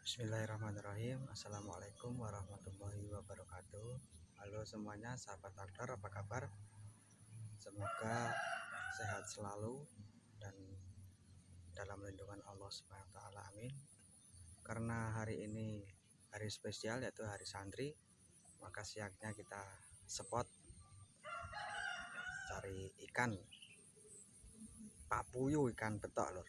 Bismillahirrahmanirrahim. Assalamualaikum warahmatullahi wabarakatuh. Halo semuanya sahabat aktor apa kabar? Semoga sehat selalu dan dalam lindungan Allah SWT amin. Karena hari ini hari spesial yaitu hari santri Maka siangnya kita spot cari ikan. Papuyu ikan betok lor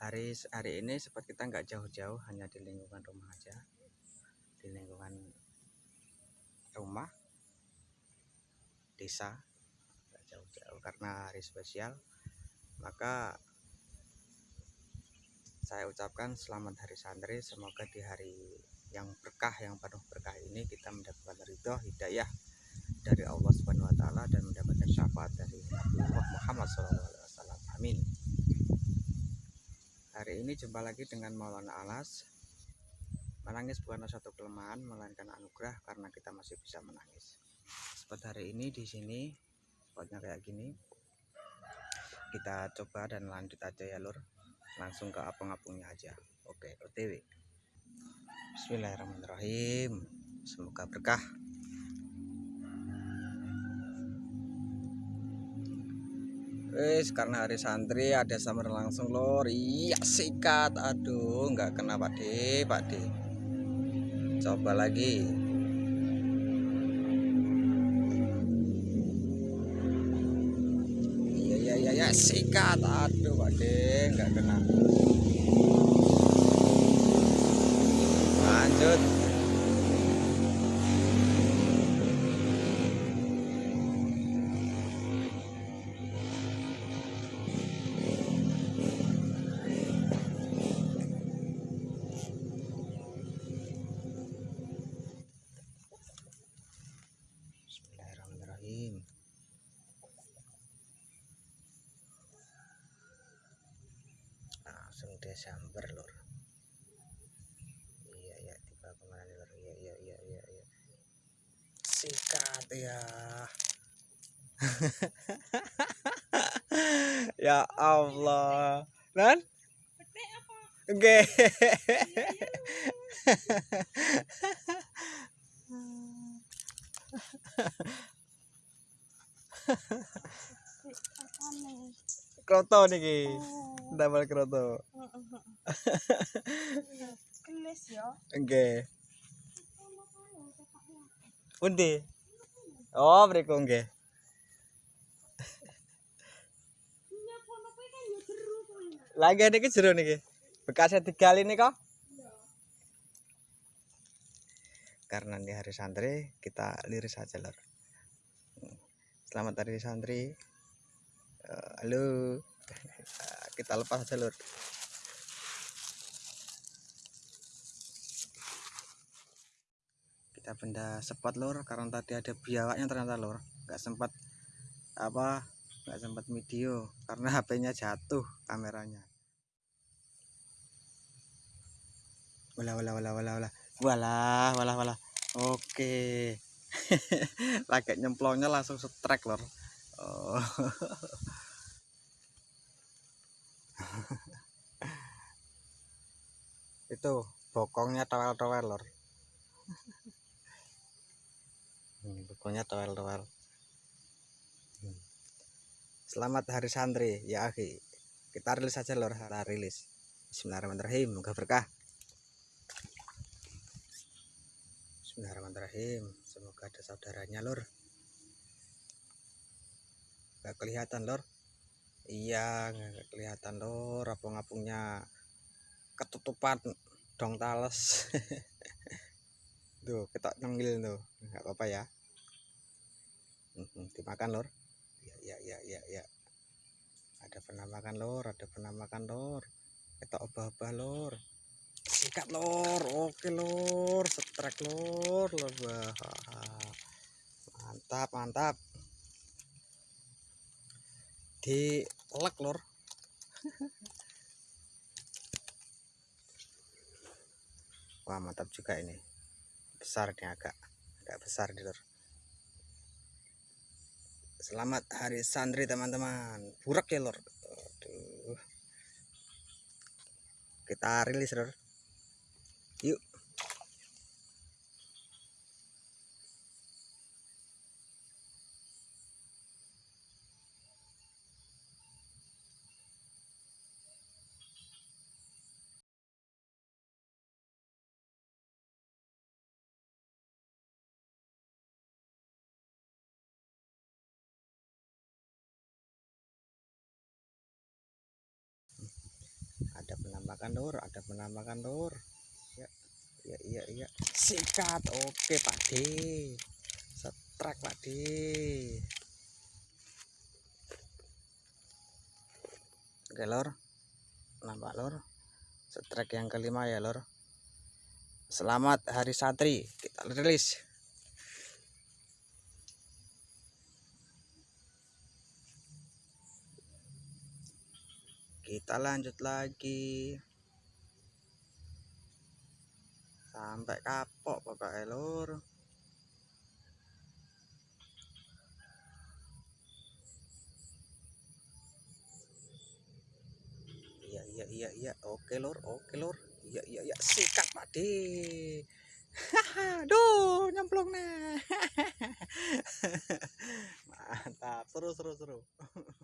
hari hari ini seperti kita nggak jauh-jauh hanya di lingkungan rumah aja di lingkungan rumah desa nggak jauh-jauh karena hari spesial maka saya ucapkan selamat hari santri semoga di hari yang berkah yang penuh berkah ini kita mendapatkan ridho hidayah dari Allah Subhanahu wa taala dan mendapatkan syafaat dari Nabi Muhammad SAW. Amin. Hari ini jumpa lagi dengan Maulana Alas. Menangis bukanlah suatu kelemahan, melainkan anugerah karena kita masih bisa menangis. Seperti hari ini di sini, spotnya kayak gini. Kita coba dan lanjut aja ya lur. Langsung ke apung-apungnya aja. Oke, OTW. Bismillahirrahmanirrahim. Semoga berkah. Wes karena hari santri ada summer langsung lor. Iya sikat. Aduh, nggak kena Pak De, Pak De. Coba lagi. Iya iya iya ya sikat. Aduh Pak De, nggak kena. Lanjut. Langsung Desember lor iya ya tiba ke mana lor iya iya iya iya iya. Sikat ya ya Allah. Nan oke. Kroto niki damel kroto kelis ya nggih Pundi? Oh, mriku nggih. Lagi niki jero niki. Bekasnya digali nih kok. Karena di hari santri kita liris saja lor. Selamat hari santri. Uh, halo. Kita lepas aja lor. kita benda spot lor karena tadi ada biawaknya ternyata lor nggak sempat apa nggak sempat video. Karena HP-nya jatuh kameranya. Wala wala wala wala wala wala wala wala oke. Lagi nyemplongnya langsung setrek lor oh. itu bokongnya towel-towel lor. Hmm, pokoknya toel-toel hmm. selamat hari santri ya akhi kita rilis saja lor. Kita rilis. Bismillahirrahmanirrahim. Moga berkah. Bismillahirrahmanirrahim. Semoga ada saudaranya lor. Gak kelihatan lor iya gak kelihatan lor apung-apungnya ketutupan dong tales. Tuh ketok nenggil tuh. Nggak apa-apa ya. Dimakan lor ya ya ya ya ya ada penamakan lor ada penamakan lor ketok obah-obah lor sikat lor oke lor setrek lor lor mantap mantap. Di lek lor. Wah mantap juga ini. Besar nih agak agak besar di lur selamat hari santri teman-teman. Burak ya lor. Aduh. kita rilis lor. Yuk lur ada penampakan lur ya ya iya iya sikat oke pak D. Setrek pak D. Oke lor. Nampak lor? Setrek yang kelima ya lor. Selamat hari santri. Kita rilis. Kita lanjut lagi sampai kapok pokoknya lur. Iya iya iya iya. Oke lur oke lur. Iya iya iya. Sikat padi Duh, nyemplung nah. Mantap, seru seru seru.